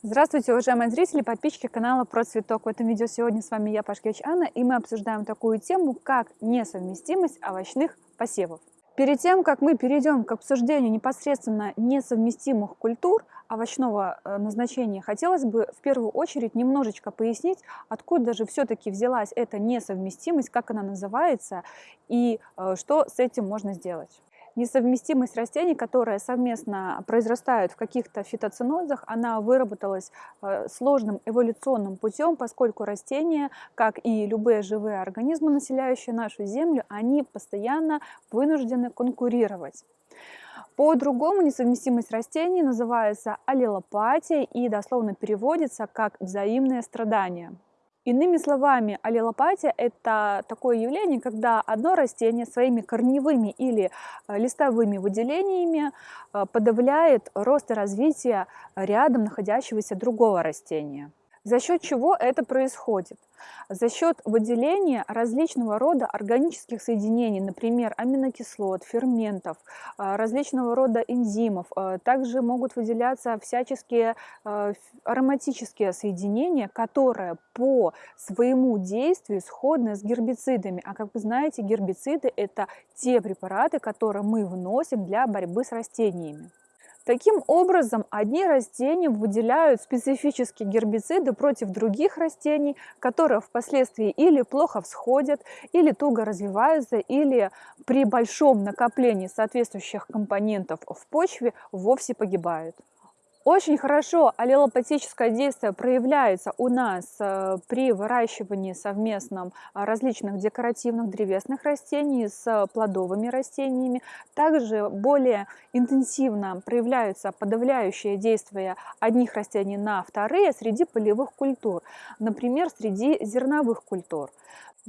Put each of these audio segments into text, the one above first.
Здравствуйте, уважаемые зрители, подписчики канала Про Цветок. В этом видео сегодня с вами я, Пашкевич Анна, и мы обсуждаем такую тему, как несовместимость овощных посевов. Перед тем, как мы перейдем к обсуждению непосредственно несовместимых культур овощного э, назначения, хотелось бы в первую очередь немножечко пояснить, откуда же все-таки взялась эта несовместимость, как она называется и э, что с этим можно сделать несовместимость растений, которые совместно произрастают в каких-то фитоценозах, она выработалась э, сложным эволюционным путем, поскольку растения, как и любые живые организмы, населяющие нашу Землю, они постоянно вынуждены конкурировать. По-другому несовместимость растений называется аллелопатией и дословно переводится как взаимное страдание. Иными словами, аллелопатия – это такое явление, когда одно растение своими корневыми или э, листовыми выделениями э, подавляет рост и развитие рядом находящегося другого растения. За счет чего это происходит? За счет выделения различного рода органических соединений, например, аминокислот, ферментов, а, различного рода энзимов. А, также могут выделяться всяческие а, ароматические соединения, которые по своему действию сходны с гербицидами. А как вы знаете, гербициды – это те препараты, которые мы вносим для борьбы с растениями. Таким образом, одни растения выделяют специфические гербициды против других растений, которые впоследствии или плохо всходят, или туго развиваются, или при большом накоплении соответствующих компонентов в почве вовсе погибают. Очень хорошо аллелопатическое действие проявляется у нас э, при выращивании совместном э, различных декоративных древесных растений с плодовыми растениями. Также более интенсивно проявляются подавляющие действия одних растений на вторые среди полевых культур, например, среди зерновых культур.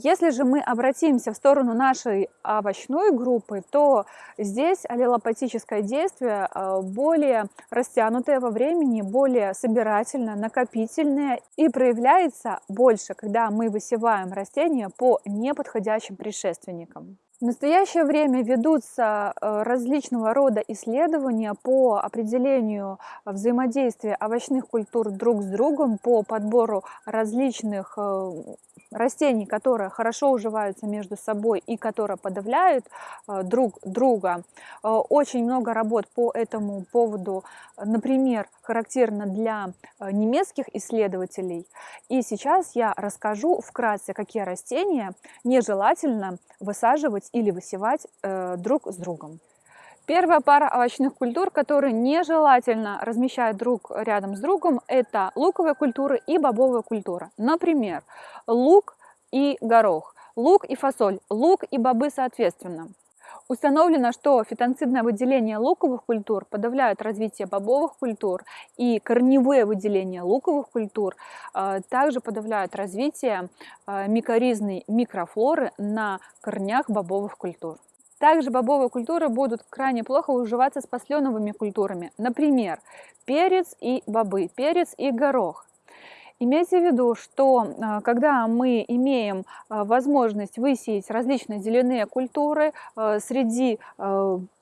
Если же мы обратимся в сторону нашей овощной группы, то здесь аллелопатическое действие э, более растянутое во времени, более собирательное, накопительное и проявляется больше, когда мы высеваем растения по неподходящим предшественникам. В настоящее время ведутся э, различного рода исследования по определению взаимодействия овощных культур друг с другом, по подбору различных э, растений, которые хорошо уживаются между собой и которые подавляют э, друг друга. Э, очень много работ по этому поводу, например, характерно для э, немецких исследователей. И сейчас я расскажу вкратце, какие растения нежелательно высаживать или высевать друг с другом. Первая пара овощных культур, которые нежелательно размещать друг рядом с другом, это луковые культуры и бобовая культура. Например, лук и горох, лук и фасоль, лук и бобы соответственно. Установлено, что фитонцидное выделение луковых культур подавляет развитие бобовых культур, и корневые выделения луковых культур э, также подавляют развитие э, микоризной микрофлоры на корнях бобовых культур. Также бобовые культуры будут крайне плохо уживаться с посленовыми культурами. Например, перец и бобы, перец и горох. Имейте в виду, что а, когда мы имеем а, возможность высеять различные зеленые культуры а, среди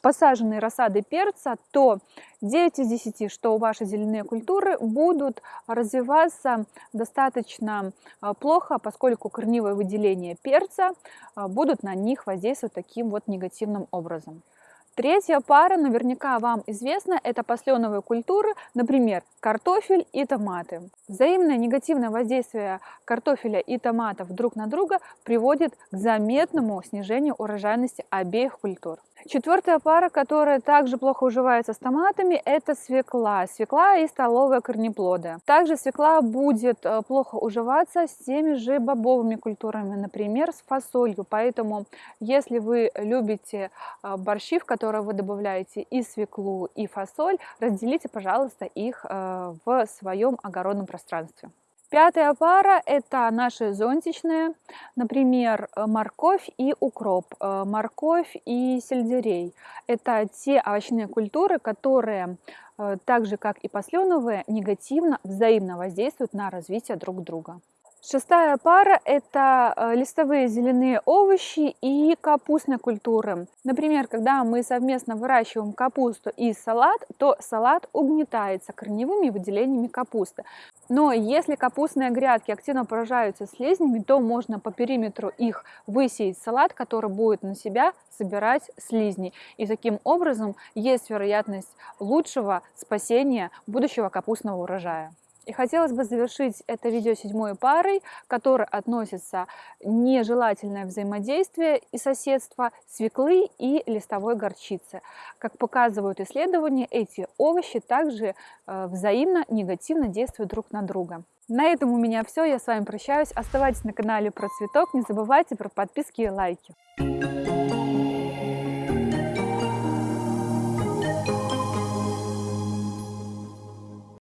посаженной рассады перца, то 9 из 10, что ваши зеленые культуры будут развиваться достаточно плохо, поскольку корневое выделение перца будут на них воздействовать таким вот негативным образом. Третья пара наверняка вам известна, это посленовые культуры, например, картофель и томаты. Взаимное негативное воздействие картофеля и томатов друг на друга приводит к заметному снижению урожайности обеих культур. Четвертая пара, которая также плохо уживается с томатами, это свекла. Свекла и столовые корнеплоды. Также свекла будет э, плохо уживаться с теми же бобовыми культурами, например, с фасолью. Поэтому, если вы любите э, борщи, в которые вы добавляете и свеклу, и фасоль, разделите, пожалуйста, их э, в своем огородном пространстве. Пятая пара – это наши зонтичные, например, э, морковь и укроп, э, морковь и сельдерей. Это те овощные культуры, которые, э, так же как и посленовые, негативно взаимно воздействуют на развитие друг друга. Шестая пара – это э, листовые зеленые овощи и капустные культуры. Например, когда мы совместно выращиваем капусту и салат, то салат угнетается корневыми выделениями капусты. Но если капустные грядки активно поражаются слизнями, то можно по периметру их высеять салат, который будет на себя собирать слизни. И таким образом есть вероятность лучшего спасения будущего капустного урожая. И хотелось бы завершить это видео седьмой парой, которой относится нежелательное взаимодействие и соседство свеклы и листовой горчицы. Как показывают исследования, эти овощи также э, взаимно негативно действуют друг на друга. На этом у меня все. Я с вами прощаюсь. Оставайтесь на канале про цветок. Не забывайте про подписки и лайки.